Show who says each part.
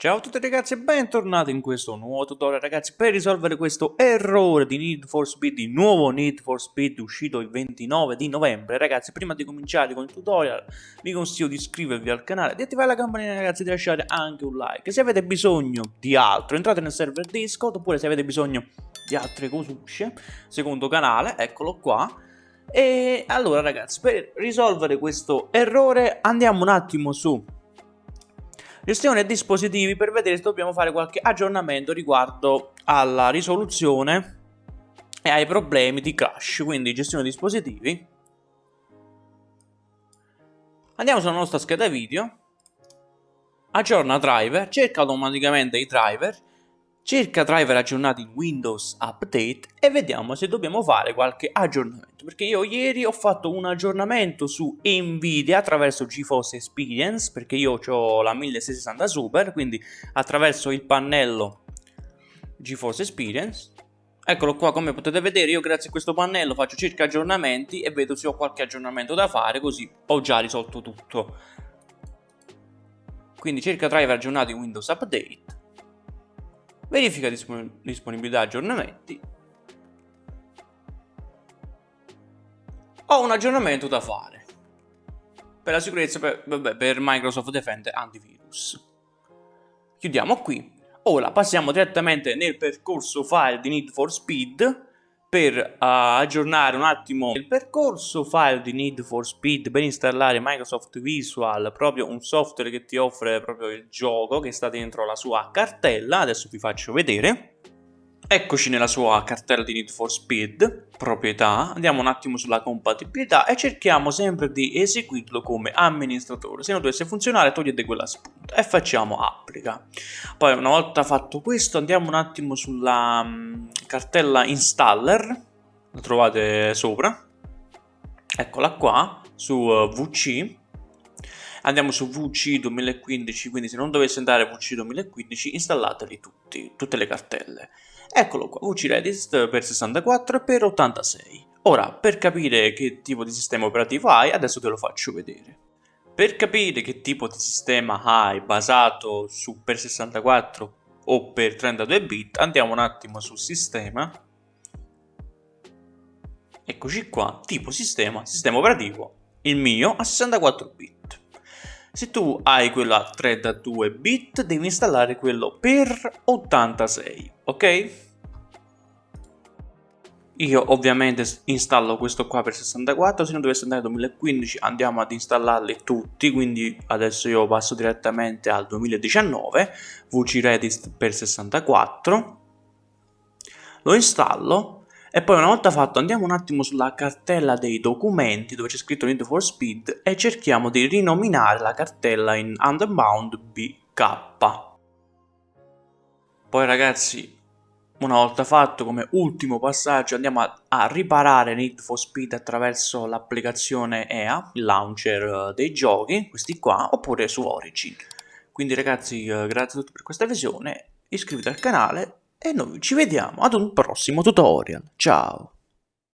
Speaker 1: Ciao a tutti ragazzi e bentornati in questo nuovo tutorial ragazzi per risolvere questo errore di Need for Speed, di nuovo Need for Speed uscito il 29 di novembre. Ragazzi prima di cominciare con il tutorial vi consiglio di iscrivervi al canale, di attivare la campanella ragazzi e di lasciare anche un like. Se avete bisogno di altro entrate nel server Discord oppure se avete bisogno di altre cosucce secondo canale eccolo qua. E allora ragazzi per risolvere questo errore andiamo un attimo su Gestione dispositivi per vedere se dobbiamo fare qualche aggiornamento riguardo alla risoluzione e ai problemi di crash, quindi gestione dispositivi. Andiamo sulla nostra scheda video, aggiorna driver, cerca automaticamente i driver cerca driver aggiornati in Windows Update e vediamo se dobbiamo fare qualche aggiornamento perché io ieri ho fatto un aggiornamento su Nvidia attraverso GeForce Experience perché io ho la 1660 Super quindi attraverso il pannello GeForce Experience Eccolo qua, come potete vedere io grazie a questo pannello faccio circa aggiornamenti e vedo se ho qualche aggiornamento da fare, così ho già risolto tutto. Quindi cerca driver aggiornati in Windows Update verifica disponibilità aggiornamenti. Ho un aggiornamento da fare. Per la sicurezza per, vabbè, per Microsoft Defender Antivirus. Chiudiamo qui. Ora passiamo direttamente nel percorso file di Need for Speed per uh, aggiornare un attimo il percorso file di Need for Speed per installare Microsoft Visual, proprio un software che ti offre proprio il gioco che sta dentro la sua cartella, adesso vi faccio vedere. Eccoci nella sua cartella di Need for Speed, proprietà, andiamo un attimo sulla compatibilità e cerchiamo sempre di eseguirlo come amministratore. Se non dovesse funzionare togliete quella spunta e facciamo applica. Poi una volta fatto questo andiamo un attimo sulla um, cartella installer, la trovate sopra, eccola qua, su uh, VC. Andiamo su VC 2015, quindi se non dovesse andare VC 2015 installateli tutti, tutte le cartelle. Eccolo qua, VC Redist per 64 e per 86. Ora, per capire che tipo di sistema operativo hai, adesso te lo faccio vedere. Per capire che tipo di sistema hai basato su per 64 o per 32 bit, andiamo un attimo sul sistema. Eccoci qua, tipo sistema, sistema operativo, il mio a 64 bit. Se tu hai quello a 32 bit, devi installare quello per 86, ok? Io ovviamente installo questo qua per 64, se non dovesse andare 2015 andiamo ad installarli tutti, quindi adesso io passo direttamente al 2019, VC Redis per 64, lo installo e poi una volta fatto andiamo un attimo sulla cartella dei documenti dove c'è scritto Need for Speed e cerchiamo di rinominare la cartella in Underbound BK. Poi ragazzi, una volta fatto come ultimo passaggio andiamo a, a riparare Need for Speed attraverso l'applicazione EA, il launcher eh, dei giochi, questi qua, oppure su Origin. Quindi ragazzi, eh, grazie a tutti per questa visione, iscrivetevi al canale e noi ci vediamo ad un prossimo tutorial. Ciao!